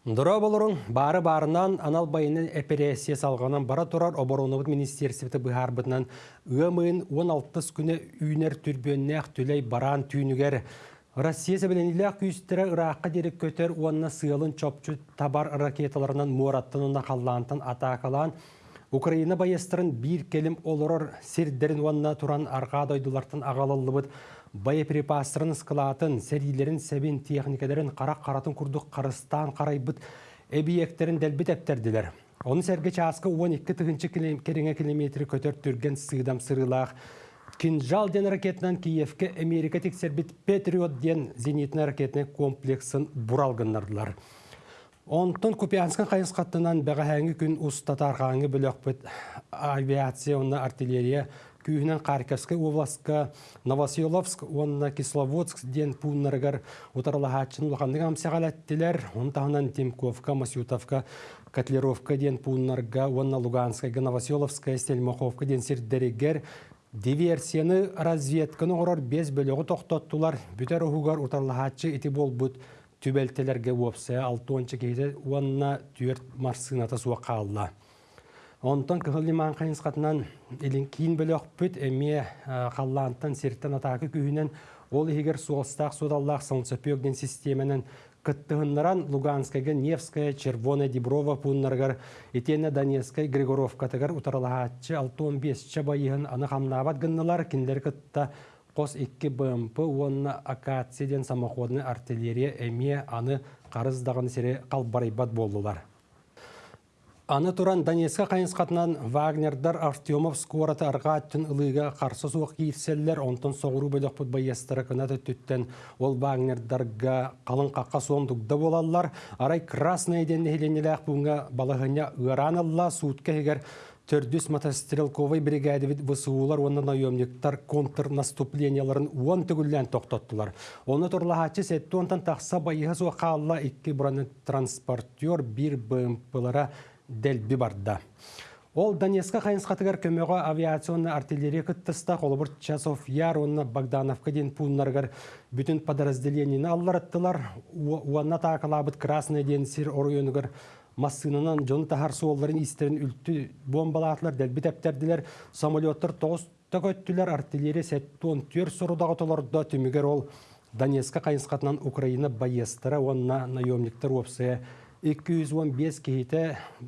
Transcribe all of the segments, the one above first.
Дұра болырын бары барынан анал байының эпересия салғанан бара тұрар обороныбыт министерсівті бұхарбытынан ұмын 16 күні үйнер түрбеннәқ түлей баран түйінігер. Россия сәбіленілі күйістері Ираққа дерек көтер онына сыйлын чопчу табар ракеталарынан мұраттынына қаллантын атакалан Украина байыстырын бір келім олырыр сердерін онына тұран арға дойдылартын ағалылыбыт боеприпастырын скалатын, сәрилерін сәбен техникаларын қарақ қаратын күрдік қарыстан қарайбыт объекттерін дәлбіт әптерділер. Оны сәрге часқы 12 тұғынчы кереңе километрі көтер түрген сыйдам сырылақ. Кинжал ден ракетынан Киевке Америка тексербит Патриот ден зенитный ракетный комплексін бұралғыннардылар. Онтон Купианскан қайынс қаттынан бәғәңі күн ұстатарғаңы бөлөкпіт авиация, онна артиллерия күйінен Харьковска областка, Новоселовск, онна Кисловодск ден пуннаргар утарлахатчын лохандыга амсягалаттилер, онтағынан Тимковка, Масютовка, Котлеровка ден пуннарга, онна Луганская, Новоселовская, Стельмаховка ден сирдерегер диверсияны разведканы орор без бөлігі тоқтоттулар, бүтер ұхугар утарлахатчы ити болбут. Түбелтелерге опсы, алтуанчы кейді онна түйерт марсыната суа қалла. Онтон көхілі маңқайын қатынан елін кейін бөлі өкпіт әме қаллантын серттен атақы күйінен ол егер суостақ судаллақ солнцепегден системенің кыттыгыннаран Луганскайга, Невская, Червоная, Диброва пуннаргар, Итена, Донецкая, Григоровка тагар утаралаачы 6-15 байыгын аны хамнабат гынналар киндер кытта қос 2 БМП онна акацияден самоходный артиллерия әме аны қарыздағын сере қалбарайбат болдылар. Аны туран Донецка қайынс қатынан Вагнердар Артемов скораты арға аттын ылыға қарсы суық кейтселлер, онтын соғыру бөлік бұд байестары кінаты түттен ол Вагнердарға қалын қаққа соң тұгда болалар. Арай красный денді хеленелі бұңға балығыня ұранылла суытқа егер Төрдүс мотострелковый бригадывит высуулар онна наемниктар контрнаступленияларын уон түгіллән тоқтоттылар. Оны турлахачы сәтті онтан тақса байыға суа қалла икки бұраны транспортер бір БМП-лара дәлбі барда. Ол Донецка қайынс қатығар көмеға авиационны артиллерия кыттыста қолыбыр часов яр онна Богдановка ден пуннаргар бүтін подразделениені аллар аттылар. Уанна тақалабыт красный ден сир массынынан жоны тахар суолларын истерин үлтті бомбалатлар дәлбі тәптерділер. Самолеттар тоғыз төкөттілер артиллерия сәттуон төр сорудағы толарда түмігер ол Донецка қайынс қатынан Украина байестара онна наемниктар опсыя 215 кейті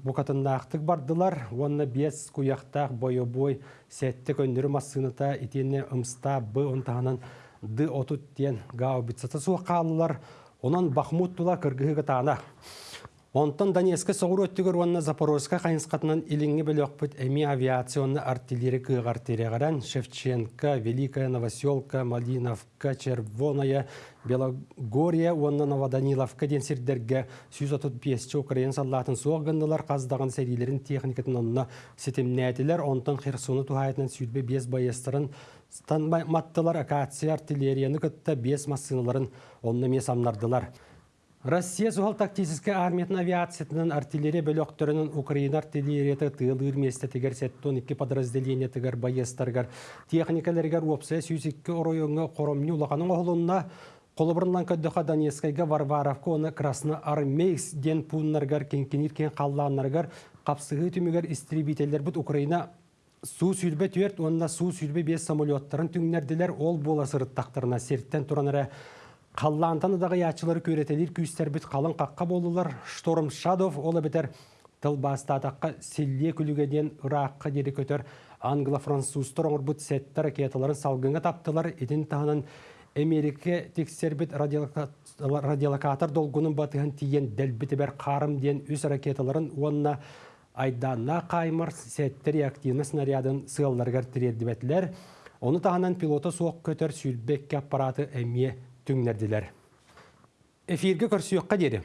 бұқатындақтық бардылар, онына 5 куяқтақ бойы-бой сәтті көндірі массыныта итенне ұмста бұ онтағынан ды отут тен гау бітсаты суы қалылар, онан Бахмуттула кіргігі. Онтан Донецка соғыр өттігір онына Запорожска қайынсқатынан иліңі білі өкпіт әмі авиационны артиллері күйғар терегаран Шевченко, Великая Новоселка, Малиновка, Червоная, Белогория, онына Новоданиловка ден сирдерге 135 Украин саллатын соғғындылар қаздаған сәрилерін техникатын онына сетімнәділер, онтан Херсоны тухайтынан сүйдбе 5 байыстырын стан маттылар акация артиллерияны күтті 5 массыналарын онына месамнардылар. Россия суғал тактическі армиятын авиациятынан артиллерия бөлөктөрүнүн Украина артиллерияты тыылыр месте тегер сеттон икки подразделение тегер байестаргар техникалергер опсе сүйсикке ороюңа коромню улаканын оголунна Қолыбырынан көддіға Донецкайга Варваровка оны Красны Армейс ден пуннаргар кенкенир кен қапсығы түмігер истребителер бұд Украина су сүлбе түйерт, онына су сүлбе бес самолеттарын түңнерділер ол бола сырыттақтарына серттен тұраныры Қаллантаны дағы ячылары көретелер күйістер біт қалын қаққа болулар. Шторм Шадов олы бітер тыл бастатаққа селле күлігеден ұраққа дері көтер англо-французтар оңыр бұт сәтті ракеталарын салғыңа таптылар. Едін тағынан Америка тексербіт радиолокатор долгунын батыған тиен дәлбіті бәр қарым ден үс ракеталарын онына айдана қаймыр сәтті реактивны снарядын сығаларғар тірерді Оны тағынан пилоты соқ көтер сүлбекке аппараты әмие түңнерділер. Эфирге көрсүйіққа деді.